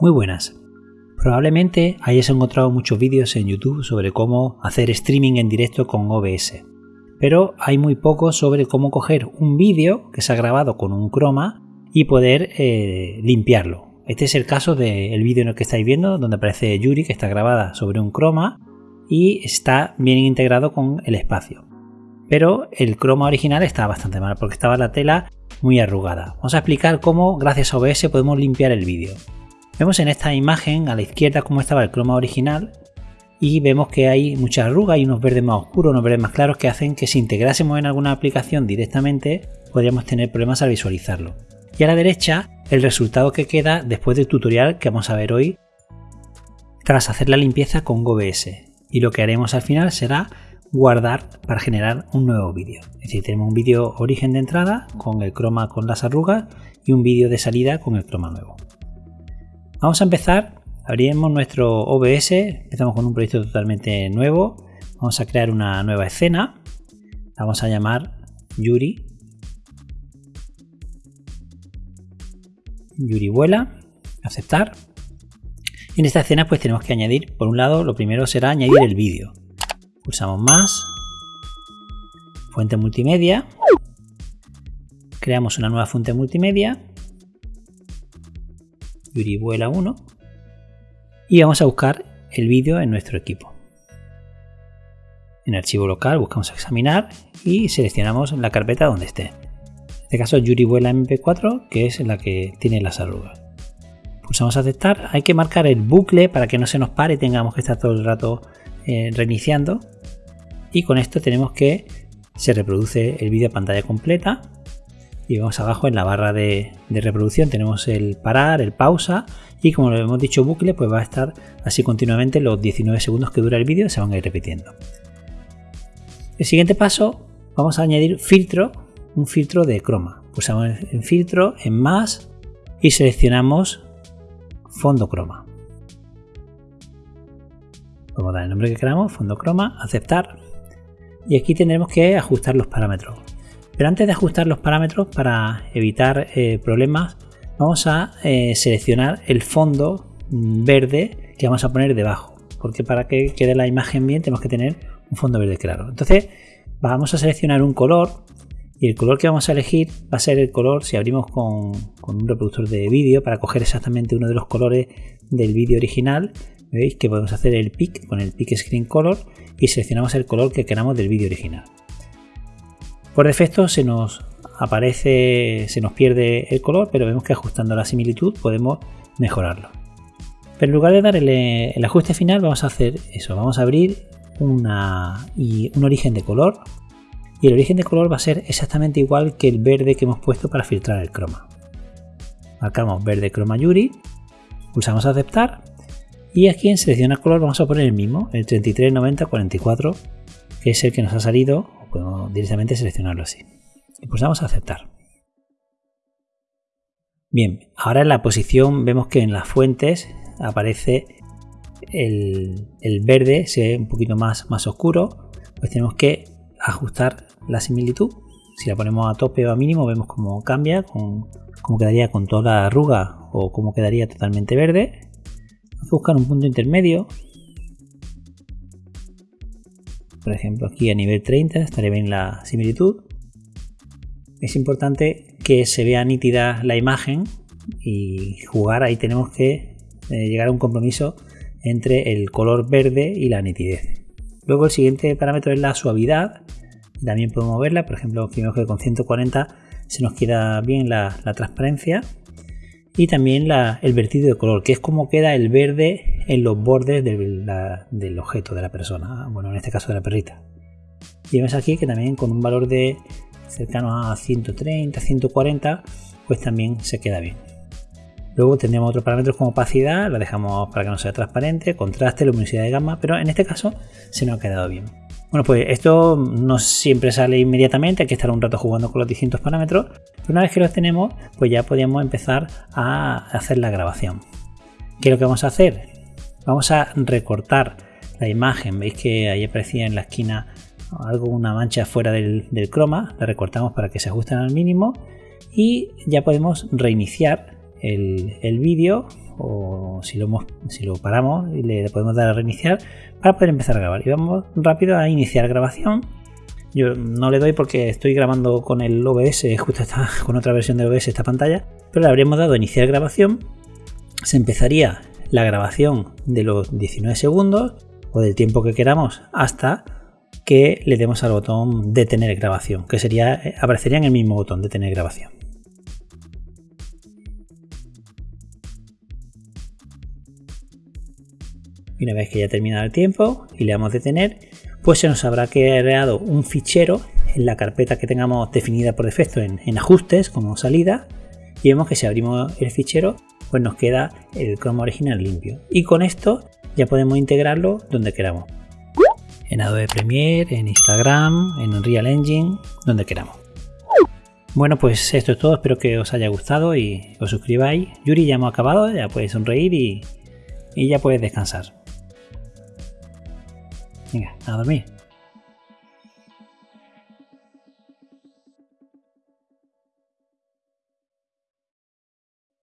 Muy buenas. Probablemente hayas encontrado muchos vídeos en YouTube sobre cómo hacer streaming en directo con OBS, pero hay muy poco sobre cómo coger un vídeo que se ha grabado con un croma y poder eh, limpiarlo. Este es el caso del vídeo en el que estáis viendo, donde aparece Yuri, que está grabada sobre un croma y está bien integrado con el espacio. Pero el croma original está bastante mal porque estaba la tela muy arrugada. Vamos a explicar cómo gracias a OBS podemos limpiar el vídeo. Vemos en esta imagen a la izquierda cómo estaba el croma original y vemos que hay mucha arruga y unos verdes más oscuros, unos verdes más claros que hacen que si integrásemos en alguna aplicación directamente podríamos tener problemas al visualizarlo. Y a la derecha el resultado que queda después del tutorial que vamos a ver hoy tras hacer la limpieza con OBS. Y lo que haremos al final será guardar para generar un nuevo vídeo. Es decir, tenemos un vídeo origen de entrada con el croma con las arrugas y un vídeo de salida con el croma nuevo. Vamos a empezar, abriremos nuestro OBS, empezamos con un proyecto totalmente nuevo, vamos a crear una nueva escena, la vamos a llamar Yuri. Yuri vuela, aceptar. En esta escena pues tenemos que añadir, por un lado, lo primero será añadir el vídeo. Pulsamos más, fuente multimedia, creamos una nueva fuente multimedia Yuri vuela 1 y vamos a buscar el vídeo en nuestro equipo. En archivo local buscamos examinar y seleccionamos la carpeta donde esté. En este caso Yuri vuela MP4 que es la que tiene las arrugas. Pulsamos aceptar, hay que marcar el bucle para que no se nos pare y tengamos que estar todo el rato eh, reiniciando. Y con esto tenemos que se reproduce el vídeo a pantalla completa y vamos abajo en la barra de, reproducción tenemos el parar, el pausa y como lo hemos dicho bucle pues va a estar así continuamente los 19 segundos que dura el vídeo se van a ir repitiendo. El siguiente paso vamos a añadir filtro, un filtro de croma. Pulsamos en filtro, en más y seleccionamos fondo croma. Vamos a dar el nombre que queramos, fondo croma, aceptar y aquí tendremos que ajustar los parámetros. Pero antes de ajustar los parámetros para evitar eh, problemas, vamos a eh, seleccionar el fondo verde que vamos a poner debajo. Porque para que quede la imagen bien tenemos que tener un fondo verde claro. Entonces vamos a seleccionar un color y el color que vamos a elegir va a ser el color si abrimos con, un reproductor de vídeo para coger exactamente uno de los colores del vídeo original. Veis que podemos hacer el pick con el pick screen color y seleccionamos el color que queramos del vídeo original. Por defecto se nos aparece, se nos pierde el color, pero vemos que ajustando la similitud podemos mejorarlo. Pero en lugar de dar el, ajuste final, vamos a hacer eso. Vamos a abrir una, y un origen de color. Y el origen de color va a ser exactamente igual que el verde que hemos puesto para filtrar el croma. Marcamos verde croma Yuri, pulsamos aceptar y aquí en seleccionar color vamos a poner el mismo, el 339044, que es el que nos ha salido podemos directamente seleccionarlo así. Y pulsamos aceptar. Bien, ahora en la posición vemos que en las fuentes aparece el, verde, se ve un poquito más, más oscuro, pues tenemos que ajustar la similitud. Si la ponemos a tope o a mínimo, vemos cómo cambia, cómo quedaría con toda la arruga o cómo quedaría totalmente verde. Vamos a buscar un punto intermedio por ejemplo aquí a nivel 30 estaría bien la similitud. Es importante que se vea nítida la imagen y jugar ahí tenemos que eh, llegar a un compromiso entre el color verde y la nitidez. Luego el siguiente parámetro es la suavidad. También podemos verla, por ejemplo, vemos que con 140 se nos queda bien la transparencia y también el vertido de color, que es como queda el verde en los bordes del, objeto de la persona, bueno, en este caso de la perrita. Y vemos aquí que también con un valor de cercano a 130, 140, pues también se queda bien. Luego tendremos otros parámetros como opacidad, la dejamos para que no sea transparente, contraste, luminosidad de gama, pero en este caso se nos ha quedado bien. Bueno, pues esto no siempre sale inmediatamente, hay que estar un rato jugando con los distintos parámetros, pero una vez que los tenemos, pues ya podríamos empezar a hacer la grabación. ¿Qué es lo que vamos a hacer? Vamos a recortar la imagen, veis que ahí aparecía en la esquina algo, una mancha fuera del, croma, la recortamos para que se ajusten al mínimo y ya podemos reiniciar el, el vídeo o si lo, si lo paramos y le podemos dar a reiniciar para poder empezar a grabar. Y vamos rápido a iniciar grabación. Yo no le doy porque estoy grabando con el OBS, justo está con otra versión de OBS esta pantalla, pero le habríamos dado a iniciar grabación. Se empezaría la grabación de los 19 segundos o del tiempo que queramos hasta que le demos al botón detener grabación, que sería eh, aparecería en el mismo botón detener grabación. Y una vez que ya terminado el tiempo y le damos detener, pues se nos habrá creado un fichero en la carpeta que tengamos definida por defecto en, en ajustes como salida y vemos que si abrimos el fichero pues nos queda el croma original limpio y con esto ya podemos integrarlo donde queramos en Adobe Premiere, en Instagram, en Unreal Engine, donde queramos. Bueno, pues esto es todo, espero que os haya gustado y os suscribáis. Yuri, ya hemos acabado, ya puedes sonreír y, y ya puedes descansar. Venga, a dormir.